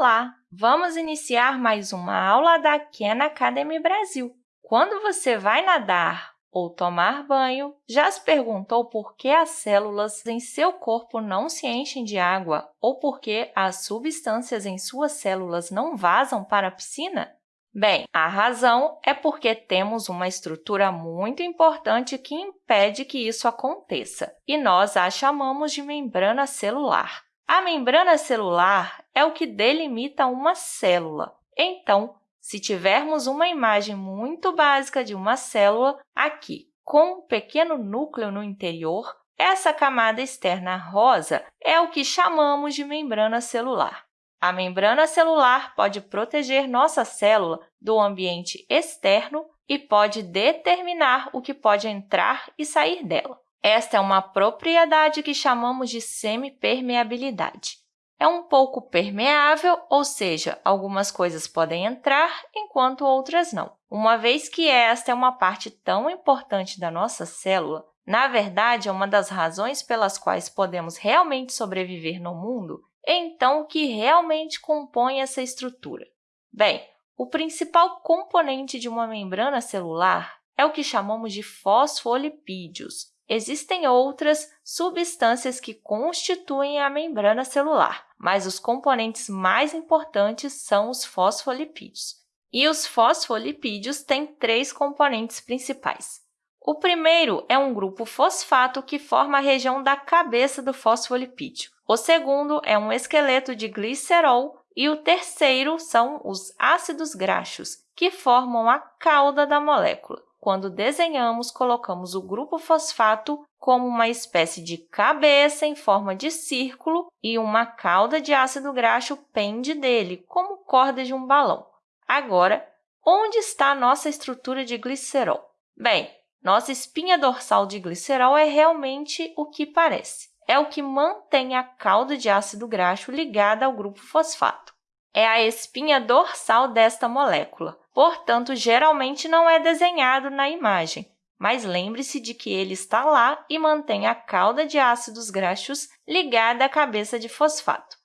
Olá! Vamos iniciar mais uma aula da Khan Academy Brasil. Quando você vai nadar ou tomar banho, já se perguntou por que as células em seu corpo não se enchem de água ou por que as substâncias em suas células não vazam para a piscina? Bem, a razão é porque temos uma estrutura muito importante que impede que isso aconteça, e nós a chamamos de membrana celular. A membrana celular é o que delimita uma célula. Então, se tivermos uma imagem muito básica de uma célula, aqui, com um pequeno núcleo no interior, essa camada externa rosa é o que chamamos de membrana celular. A membrana celular pode proteger nossa célula do ambiente externo e pode determinar o que pode entrar e sair dela. Esta é uma propriedade que chamamos de semipermeabilidade. É um pouco permeável, ou seja, algumas coisas podem entrar enquanto outras não. Uma vez que esta é uma parte tão importante da nossa célula, na verdade, é uma das razões pelas quais podemos realmente sobreviver no mundo, então, o que realmente compõe essa estrutura? Bem, o principal componente de uma membrana celular é o que chamamos de fosfolipídios, Existem outras substâncias que constituem a membrana celular, mas os componentes mais importantes são os fosfolipídios. E os fosfolipídios têm três componentes principais. O primeiro é um grupo fosfato que forma a região da cabeça do fosfolipídio. O segundo é um esqueleto de glicerol e o terceiro são os ácidos graxos, que formam a cauda da molécula. Quando desenhamos, colocamos o grupo fosfato como uma espécie de cabeça em forma de círculo e uma cauda de ácido graxo pende dele, como corda de um balão. Agora, onde está a nossa estrutura de glicerol? Bem, nossa espinha dorsal de glicerol é realmente o que parece. É o que mantém a cauda de ácido graxo ligada ao grupo fosfato. É a espinha dorsal desta molécula portanto, geralmente não é desenhado na imagem, mas lembre-se de que ele está lá e mantém a cauda de ácidos graxos ligada à cabeça de fosfato.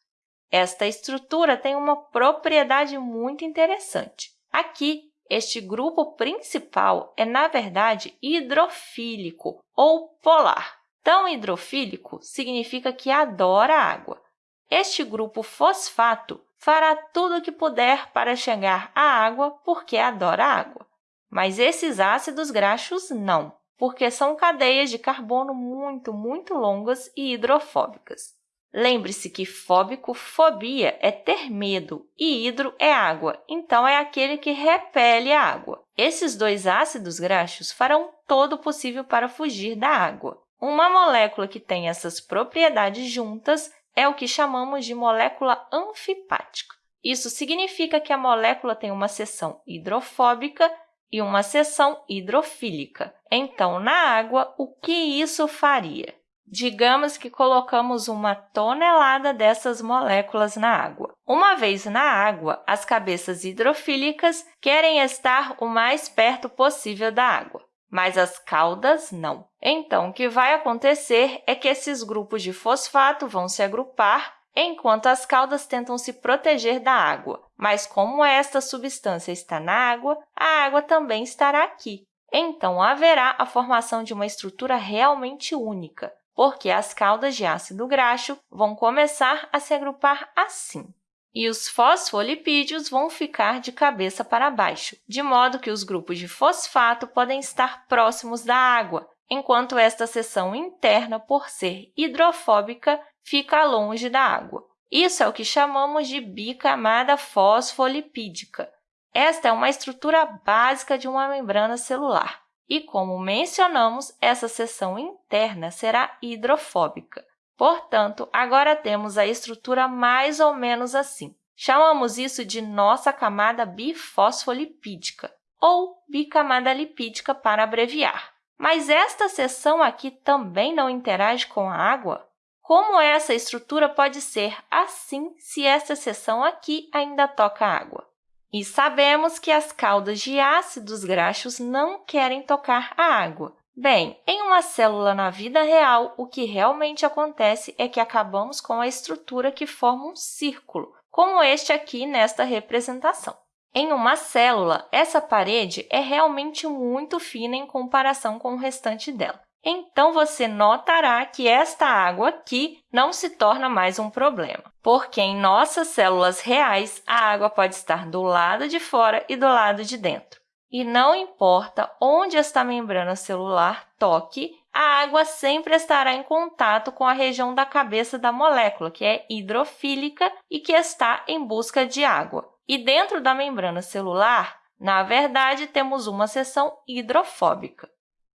Esta estrutura tem uma propriedade muito interessante. Aqui, este grupo principal é, na verdade, hidrofílico ou polar. Tão hidrofílico significa que adora água. Este grupo fosfato fará tudo o que puder para chegar à água porque adora água. Mas esses ácidos graxos não, porque são cadeias de carbono muito, muito longas e hidrofóbicas. Lembre-se que fóbico, fobia, é ter medo e hidro é água, então é aquele que repele a água. Esses dois ácidos graxos farão todo o possível para fugir da água. Uma molécula que tem essas propriedades juntas é o que chamamos de molécula anfipática. Isso significa que a molécula tem uma seção hidrofóbica e uma seção hidrofílica. Então, na água, o que isso faria? Digamos que colocamos uma tonelada dessas moléculas na água. Uma vez na água, as cabeças hidrofílicas querem estar o mais perto possível da água mas as caudas não. Então, o que vai acontecer é que esses grupos de fosfato vão se agrupar, enquanto as caudas tentam se proteger da água. Mas, como esta substância está na água, a água também estará aqui. Então, haverá a formação de uma estrutura realmente única, porque as caudas de ácido graxo vão começar a se agrupar assim e os fosfolipídios vão ficar de cabeça para baixo, de modo que os grupos de fosfato podem estar próximos da água, enquanto esta seção interna, por ser hidrofóbica, fica longe da água. Isso é o que chamamos de bicamada fosfolipídica. Esta é uma estrutura básica de uma membrana celular e, como mencionamos, essa seção interna será hidrofóbica. Portanto, agora temos a estrutura mais ou menos assim. Chamamos isso de nossa camada bifosfolipídica, ou bicamada lipídica para abreviar. Mas esta seção aqui também não interage com a água? Como essa estrutura pode ser assim se esta seção aqui ainda toca água? E sabemos que as caudas de ácidos graxos não querem tocar a água, Bem, em uma célula na vida real, o que realmente acontece é que acabamos com a estrutura que forma um círculo, como este aqui nesta representação. Em uma célula, essa parede é realmente muito fina em comparação com o restante dela. Então, você notará que esta água aqui não se torna mais um problema, porque em nossas células reais, a água pode estar do lado de fora e do lado de dentro. E não importa onde esta membrana celular toque, a água sempre estará em contato com a região da cabeça da molécula, que é hidrofílica e que está em busca de água. E dentro da membrana celular, na verdade, temos uma seção hidrofóbica.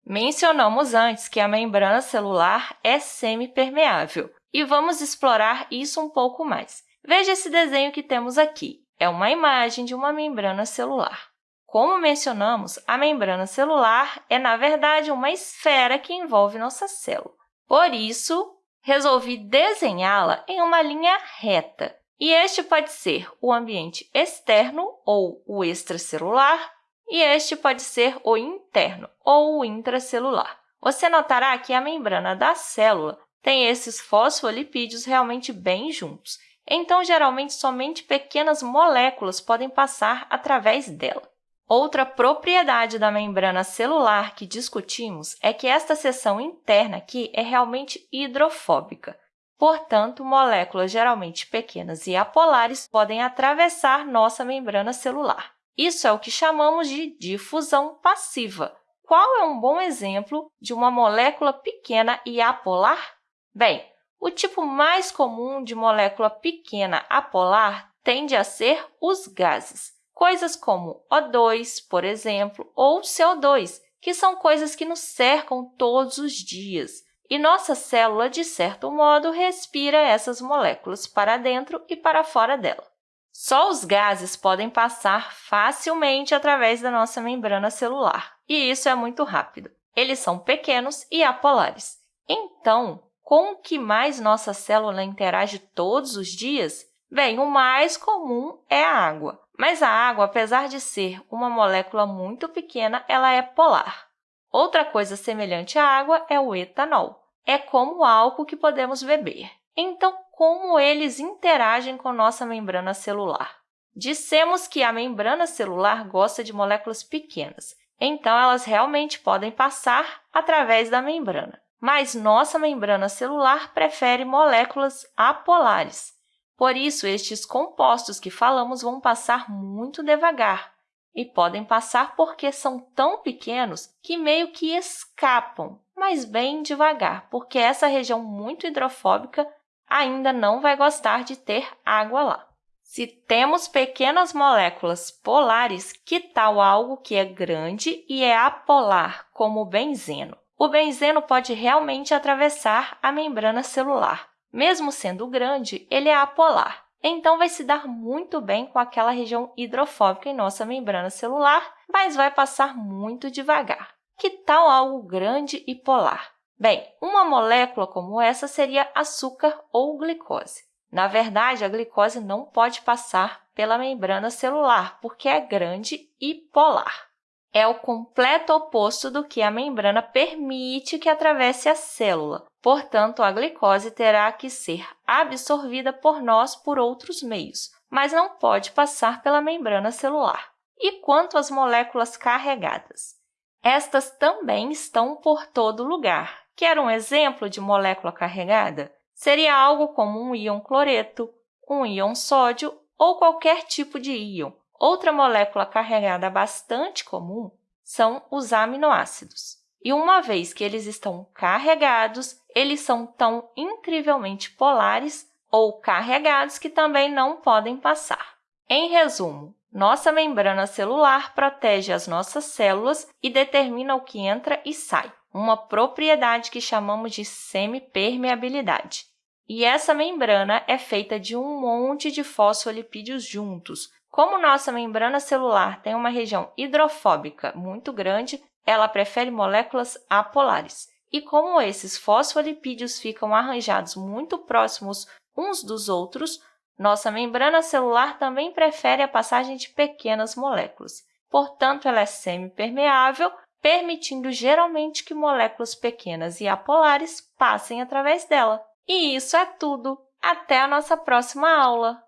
Mencionamos antes que a membrana celular é semipermeável, e vamos explorar isso um pouco mais. Veja esse desenho que temos aqui. É uma imagem de uma membrana celular. Como mencionamos, a membrana celular é, na verdade, uma esfera que envolve nossa célula. Por isso, resolvi desenhá-la em uma linha reta. E este pode ser o ambiente externo, ou o extracelular, e este pode ser o interno, ou o intracelular. Você notará que a membrana da célula tem esses fosfolipídios realmente bem juntos, então, geralmente, somente pequenas moléculas podem passar através dela. Outra propriedade da membrana celular que discutimos é que esta seção interna aqui é realmente hidrofóbica. Portanto, moléculas geralmente pequenas e apolares podem atravessar nossa membrana celular. Isso é o que chamamos de difusão passiva. Qual é um bom exemplo de uma molécula pequena e apolar? Bem, o tipo mais comum de molécula pequena apolar tende a ser os gases, coisas como O2, por exemplo, ou CO2, que são coisas que nos cercam todos os dias. E nossa célula, de certo modo, respira essas moléculas para dentro e para fora dela. Só os gases podem passar facilmente através da nossa membrana celular, e isso é muito rápido. Eles são pequenos e apolares. Então, com o que mais nossa célula interage todos os dias? Bem, o mais comum é a água. Mas a água, apesar de ser uma molécula muito pequena, ela é polar. Outra coisa semelhante à água é o etanol. É como o álcool que podemos beber. Então, como eles interagem com nossa membrana celular? Dissemos que a membrana celular gosta de moléculas pequenas, então elas realmente podem passar através da membrana. Mas nossa membrana celular prefere moléculas apolares. Por isso, estes compostos que falamos vão passar muito devagar, e podem passar porque são tão pequenos que meio que escapam, mas bem devagar, porque essa região muito hidrofóbica ainda não vai gostar de ter água lá. Se temos pequenas moléculas polares, que tal algo que é grande e é apolar, como o benzeno? O benzeno pode realmente atravessar a membrana celular. Mesmo sendo grande, ele é apolar então vai se dar muito bem com aquela região hidrofóbica em nossa membrana celular, mas vai passar muito devagar. Que tal algo grande e polar? Bem, uma molécula como essa seria açúcar ou glicose. Na verdade, a glicose não pode passar pela membrana celular, porque é grande e polar. É o completo oposto do que a membrana permite que atravesse a célula. Portanto, a glicose terá que ser absorvida por nós por outros meios, mas não pode passar pela membrana celular. E quanto às moléculas carregadas? Estas também estão por todo lugar. Quer um exemplo de molécula carregada? Seria algo como um íon cloreto, um íon sódio ou qualquer tipo de íon. Outra molécula carregada bastante comum são os aminoácidos. E uma vez que eles estão carregados, eles são tão incrivelmente polares ou carregados que também não podem passar. Em resumo, nossa membrana celular protege as nossas células e determina o que entra e sai, uma propriedade que chamamos de semipermeabilidade. E essa membrana é feita de um monte de fosfolipídios juntos. Como nossa membrana celular tem uma região hidrofóbica muito grande, ela prefere moléculas apolares. E como esses fosfolipídios ficam arranjados muito próximos uns dos outros, nossa membrana celular também prefere a passagem de pequenas moléculas. Portanto, ela é semipermeável, permitindo geralmente que moléculas pequenas e apolares passem através dela. E isso é tudo! Até a nossa próxima aula!